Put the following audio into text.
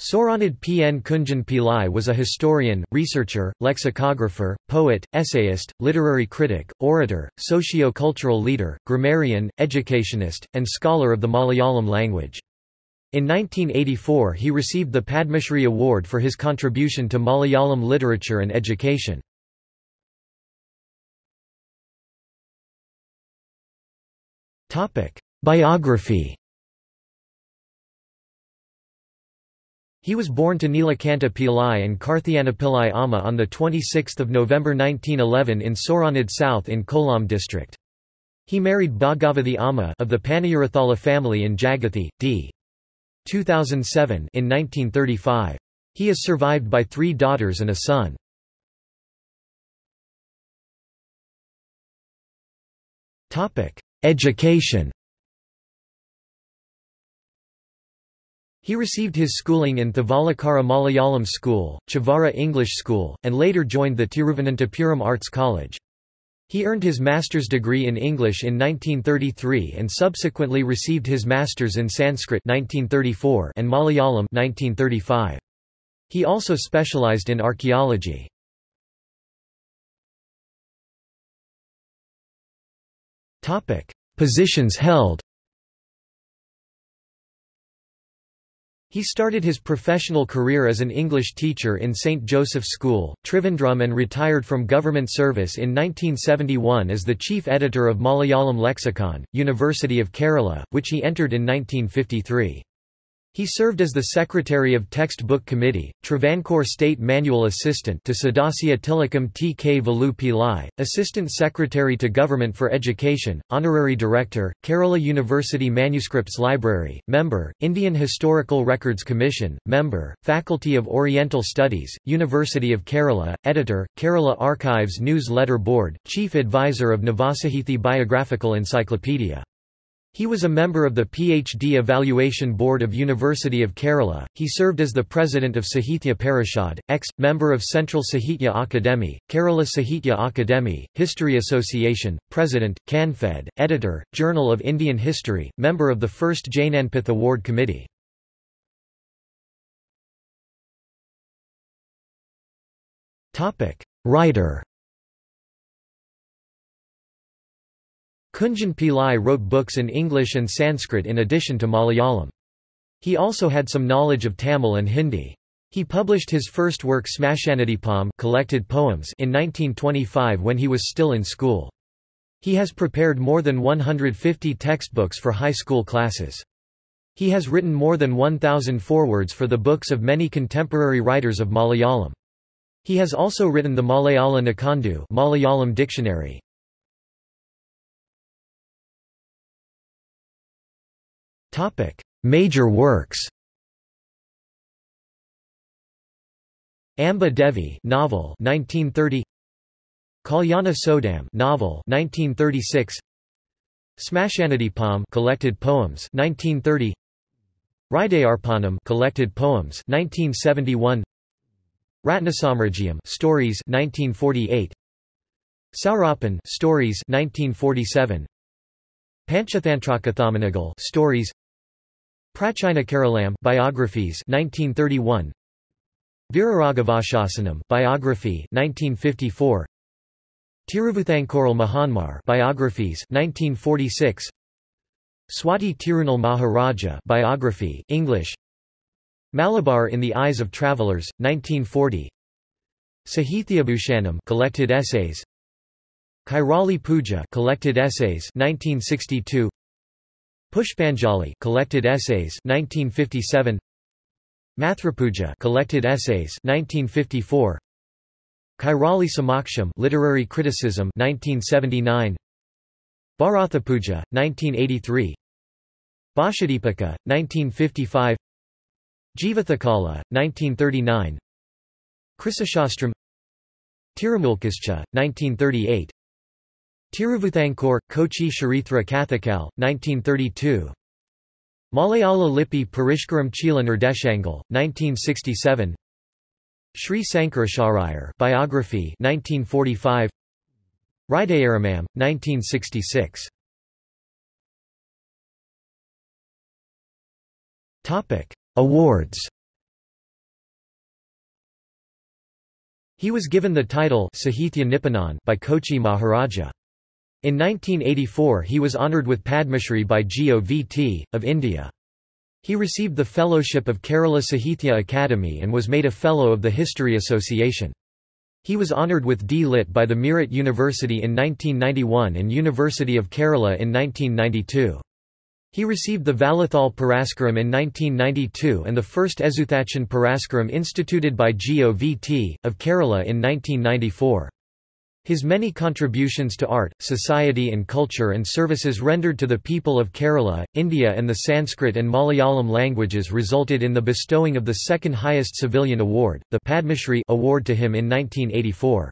Sooranad P. N. Kunjan Pillai was a historian, researcher, lexicographer, poet, essayist, literary critic, orator, socio-cultural leader, grammarian, educationist, and scholar of the Malayalam language. In 1984 he received the Padmashri Award for his contribution to Malayalam literature and education. Biography He was born to Nilakanta Pillai and Karthiyana Amma on 26 November 1911 in Sooranad South in Kollam district. He married Bhagavathi Amma of the Panayarathala family in Jagathi, d. 2007 in 1935. He is survived by three daughters and a son. Education He received his schooling in Thevalakara Malayalam School, Chavara English School, and later joined the Tiruvananthapuram Arts College. He earned his master's degree in English in 1933 and subsequently received his master's in Sanskrit 1934 and Malayalam 1935. He also specialized in archaeology. Positions held He started his professional career as an English teacher in St. Joseph's School, Trivandrum and retired from government service in 1971 as the chief editor of Malayalam Lexicon, University of Kerala, which he entered in 1953. He served as the Secretary of Textbook Committee, Travancore State Manual Assistant to Sadasya Tilakam T. K. Velu Pillai, Assistant Secretary to Government for Education, Honorary Director, Kerala University Manuscripts Library, Member, Indian Historical Records Commission, Member, Faculty of Oriental Studies, University of Kerala, Editor, Kerala Archives News-Letter Board, Chief Advisor of Navasahithi Biographical Encyclopedia. He was a member of the PhD Evaluation Board of University of Kerala. He served as the president of Sahitya Parishad, ex-member of Central Sahitya Akademi, Kerala Sahitya Akademi, History Association, president, Canfed, editor, Journal of Indian History, member of the first Jnanpith Award Committee. Writer Kunjan Pillai wrote books in English and Sanskrit in addition to Malayalam. He also had some knowledge of Tamil and Hindi. He published his first work Smashanadipam collected poems in 1925 when he was still in school. He has prepared more than 150 textbooks for high school classes. He has written more than 1,000 forewords for the books of many contemporary writers of Malayalam. He has also written the Malayala Nikandu Malayalam dictionary. Topic: Major works. Amba Devi novel 1930 Kalyana Sodam novel 1936 Smashanadipam collected poems 1930 Hridayarpanam collected poems 1971 Ratnasamrajiam stories 1948 Saurapan stories 1947 Panchathantrakathamanegal stories Prachina Keralam biographies 1931 Viraragavashasanam biography 1954 Tiruvuthankoral Mahanmar biographies 1946 Swati Tirunal Maharaja biography English. Malabar in the Eyes of Travelers 1940 Sahithyabhushanam collected essays. Kairali Puja collected essays 1962 Pushpanjali collected essays 1957 Mathrapuja collected essays 1954 Kairali Samaksham literary criticism 1979 Bharathapuja 1983 Bhashadipika 1955 Jivathakala 1939 Krisashastram. Tirumulkascha 1938 Tiruvuthankor, Kochi Sharithra Kathakal, 1932. Malayala Lippi Parishkaram Chila Nirdeshangal, 1967. Sri Sankaracharayar Biography 1945 Ridayaramam 1966 Topic Awards He was given the title Sahithya Nipunan by Kochi Maharaja in 1984 he was honoured with Padmashri by GOVT, of India. He received the Fellowship of Kerala Sahithya Academy and was made a Fellow of the History Association. He was honoured with D. Lit by the Meerut University in 1991 and University of Kerala in 1992. He received the Vallathol Puraskaram in 1992 and the first Ezhuthachan Puraskaram instituted by GOVT, of Kerala in 1994. His many contributions to art, society and culture and services rendered to the people of Kerala, India and the Sanskrit and Malayalam languages resulted in the bestowing of the second highest civilian award, the Padmashri award to him in 1984.